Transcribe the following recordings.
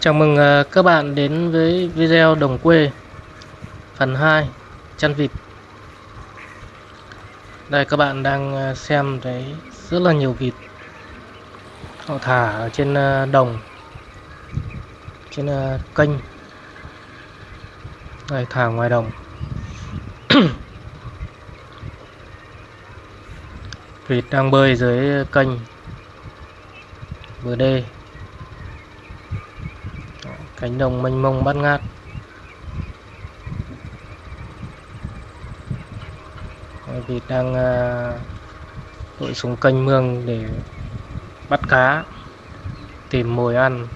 Chào mừng ờ, các bạn đến với video đồng quê phần 2 chăn vịt. Đây các bạn đang ờ, xem thấy rất là nhiều vịt. Họ thả ở trên ờ, đồng, trên kênh. Đây thả ngoài đồng. vịt đang bơi dưới kênh bờ đê cánh đồng mênh mông bát ngát. Đấy, vịt đang à, lội xuống kênh mương để bắt cá tìm mồi ăn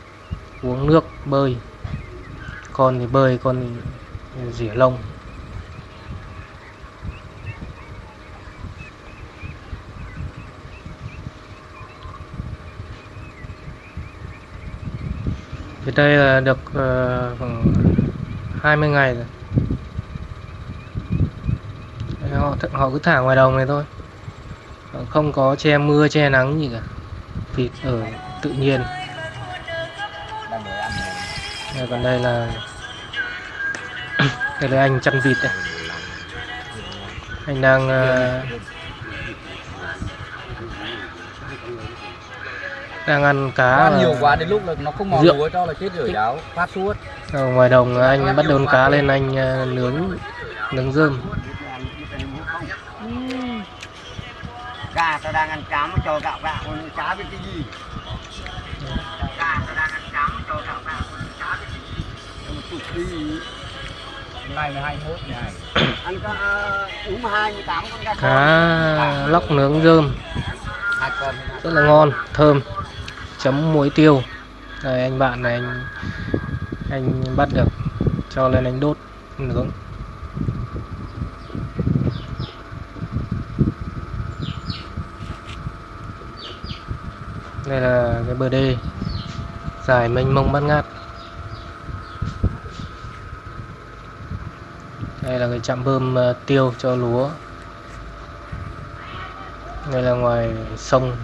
uống nước bơi. Con thì bơi con thì rỉa lông. Đây là được uh, khoảng 20 ngày rồi. Đấy, Họ họ cứ thả ngoài đồng này thôi. Ờ, không có che mưa che nắng gì cả. Vịt ở tự nhiên. Đây, còn đây là đây là anh chăn vịt đây. Anh đang uh, đang ăn cá ăn nhiều quá đến lúc là nó không mò Rượu. lúa cho là chết rồi cháu phát suốt ở ngoài đồng anh bắt đốn cá lên anh ờ, nướng nướng rơm. gà tao đang ăn cháo mà cho gạo gạo cháo với cái gì? Gà tao đang ăn cháo mà cho gạo gạo con cháo với cái gì? Nay là 21 ngày ăn có hai mươi tám con gà cá lóc nướng rơm. Rất là ngon thơm chấm muối tiêu. Đây, anh bạn này, anh anh bắt được, cho lên anh đốt nướng đây là cái bờ đê, dài mênh mông bát ngát. Đây là cái trạm bơm ờ, tiêu cho lúa. Đây là ngoài sông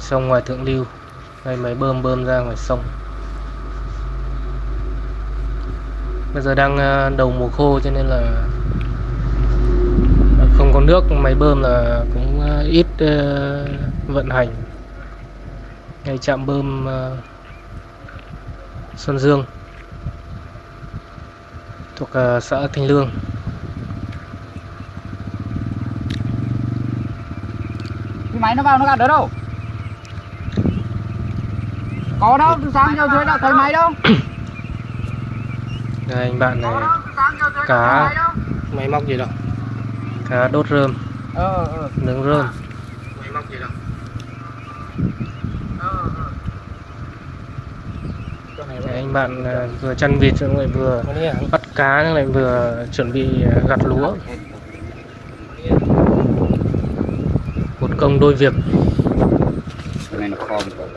sông ngoài thượng lưu đây máy bơm bơm ra ngoài sông. Bây giờ đang ờ, đầu mùa khô cho nên là không có nước, máy bơm là cũng ờ, ít ờ, vận hành. Ngay trạm bơm Xuân Dương thuộc xã Thanh Lương. Cái máy nó vào nó gạt đỡ đâu? Có đâu từ sáng giờ dưới đã thấy máy đâu. Đây anh bạn này cá máy móc gì đâu cá đốt rơm. Ờ ờ nướng rơm. Máy móc gì đâu chỗ này Đấy, anh bạn à, vừa chăn vịt xong lại vừa bắt cá xong lại vừa chuẩn bị à, gặt lúa. Một công đôi việc chỗ này nó khom rồi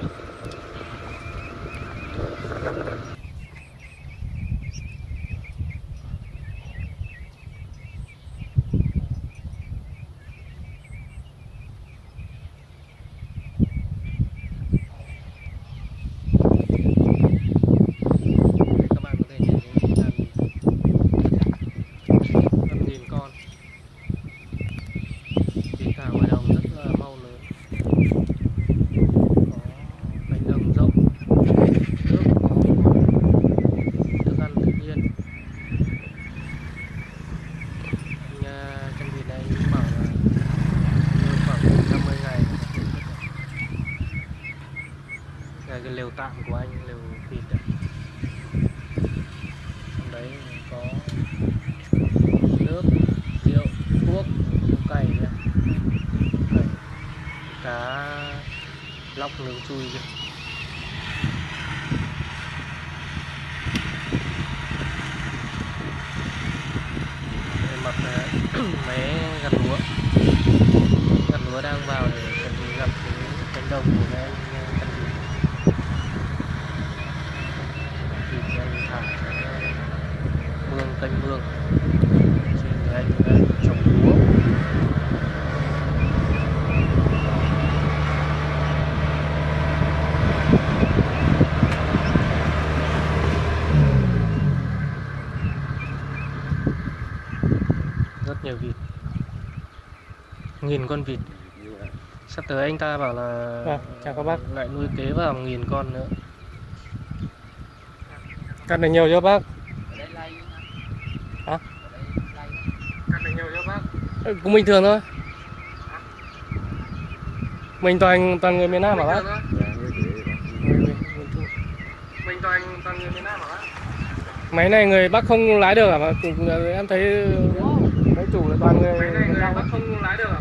các bạn có thể nhìn thấy đàn năm nghìn con vịt thả ngoài đồng rất là mau lớn có cánh đồng rộng nước có thức ăn tự nhiên anh à, chân vịt này anh bảo là nuôi khoảng 50 ngày đây cái lều tạm của anh, lều thịt đấy trong đấy có nước, rượu, thuốc cày cá lóc nướng chui kìa. Mặt là máy gặt lúa. Gặt lúa đang vào để chuẩn bị gặt cánh đồng của các em. 1.000 con vịt Sắp tới anh ta bảo là vâng, chào các bác lại nuôi kế vào 1.000 con nữa Cắt này nhiều chưa bác? Hả? Cắt này nhiều chưa bác? Ừ, cũng bình thường thôi Mình toàn toàn người miền Nam mà bác? Mình toàn toàn người miền Nam hả bác? Máy này người Bắc không lái được hả? Em thấy mấy chủ là toàn người, người Bắc không lái được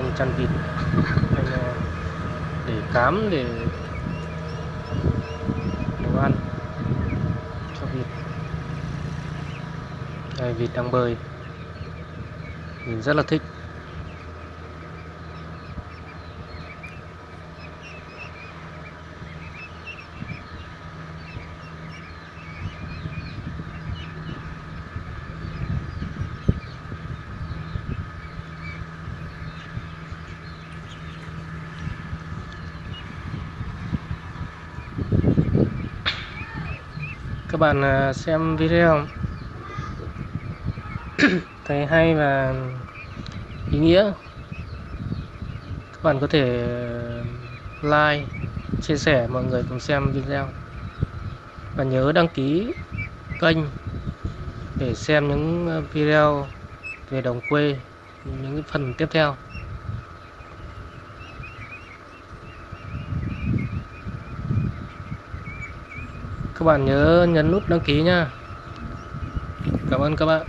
anh chăn vịt anh để cám để đồ ăn cho vịt đây vịt đang bơi. Mình rất là thích. Các bạn à, xem video. Thấy hay và ý nghĩa. Các bạn có thể à, like, chia sẻ, mọi người cùng xem video. Và nhớ đăng ký kênh để xem những à, video về đồng quê, những phần tiếp theo. Các bạn nhớ nhấn nút đăng ký nha. Cảm ơn các bạn.